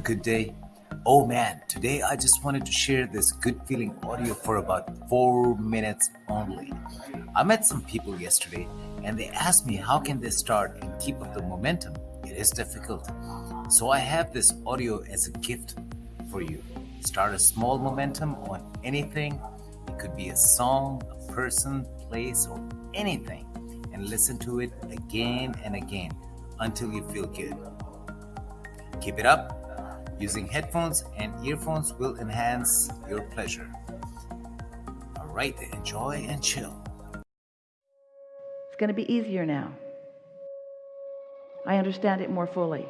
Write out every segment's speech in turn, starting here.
good day? Oh man, today I just wanted to share this good feeling audio for about four minutes only. I met some people yesterday and they asked me how can they start and keep up the momentum. It is difficult. So I have this audio as a gift for you. Start a small momentum on anything. It could be a song, a person, place, or anything. And listen to it again and again until you feel good. Keep it up. Uh, using headphones and earphones will enhance your pleasure. All right, enjoy and chill. It's going to be easier now. I understand it more fully.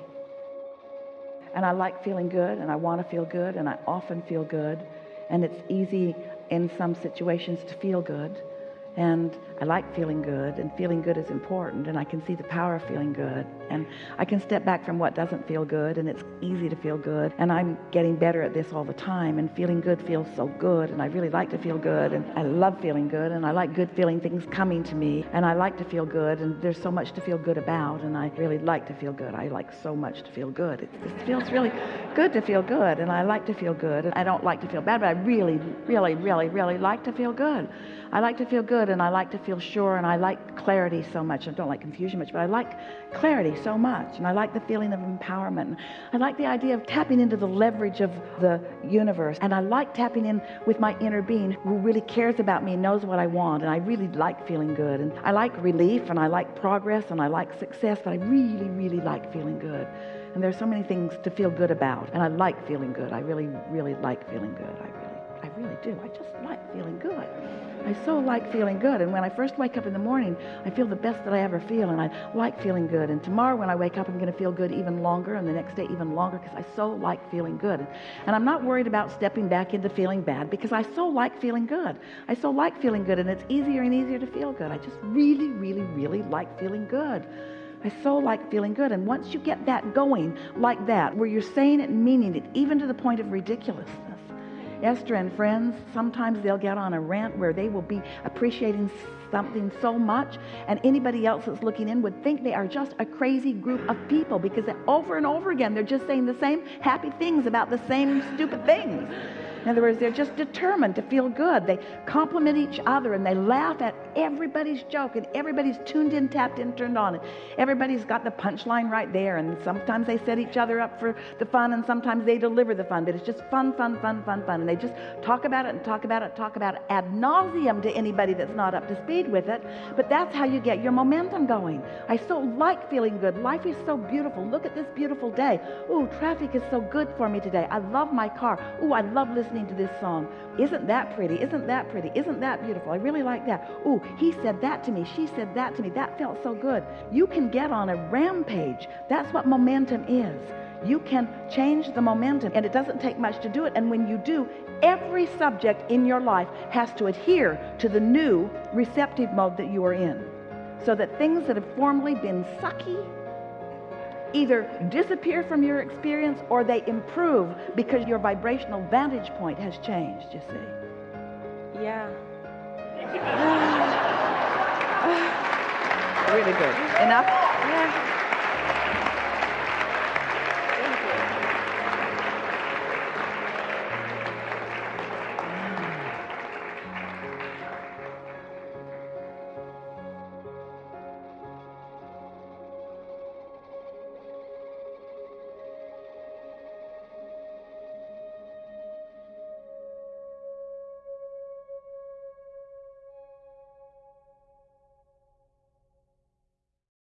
And I like feeling good, and I want to feel good, and I often feel good. And it's easy in some situations to feel good and I like feeling good and feeling good is important and I can see the power of feeling good and I can step back from what doesn't feel good and it's easy to feel good and I'm getting better at this all the time and feeling good feels so good and I really like to feel good and I love feeling good and I like good feeling things coming to me and I like to feel good and there's so much to feel good about and I really like to feel good I like so much to feel good it, it feels really good to feel good and I like to feel good and I don't like to feel bad but I really really really really like to feel good I like to feel good and I like to feel sure and I like clarity so much I don't like confusion much but I like clarity so much and I like the feeling of empowerment I like the idea of tapping into the leverage of the universe and I like tapping in with my inner being who really cares about me and knows what I want and I really like feeling good and I like relief and I like progress and I like success but I really really like feeling good and there's so many things to feel good about and I like feeling good I really really like feeling good I really I really do I just like feeling good I so like feeling good. And when I first wake up in the morning, I feel the best that I ever feel. And I like feeling good. And tomorrow when I wake up, I'm going to feel good even longer. And the next day even longer because I so like feeling good. And I'm not worried about stepping back into feeling bad because I so like feeling good. I so like feeling good. And it's easier and easier to feel good. I just really, really, really like feeling good. I so like feeling good. And once you get that going like that, where you're saying it meaning it, even to the point of ridiculousness, Esther and friends, sometimes they'll get on a rant where they will be appreciating something so much and anybody else that's looking in would think they are just a crazy group of people because over and over again they're just saying the same happy things about the same stupid things in other words they're just determined to feel good. They compliment each other and they laugh at everybody's joke and everybody's tuned in tapped in turned on. And everybody's got the punchline right there and sometimes they set each other up for the fun and sometimes they deliver the fun but it's just fun fun fun fun fun. And they just talk about it and talk about it talk about it ad nauseum to anybody that's not up to speed with it. But that's how you get your momentum going. I so like feeling good. Life is so beautiful. Look at this beautiful day. Oh traffic is so good for me today. I love my car. Oh I love listening listening to this song. Isn't that pretty? Isn't that pretty? Isn't that beautiful? I really like that. Oh, he said that to me. She said that to me. That felt so good. You can get on a rampage. That's what momentum is. You can change the momentum and it doesn't take much to do it. And when you do, every subject in your life has to adhere to the new receptive mode that you are in. So that things that have formerly been sucky either disappear from your experience or they improve because your vibrational vantage point has changed, you see. Yeah. really good. Enough? Yeah.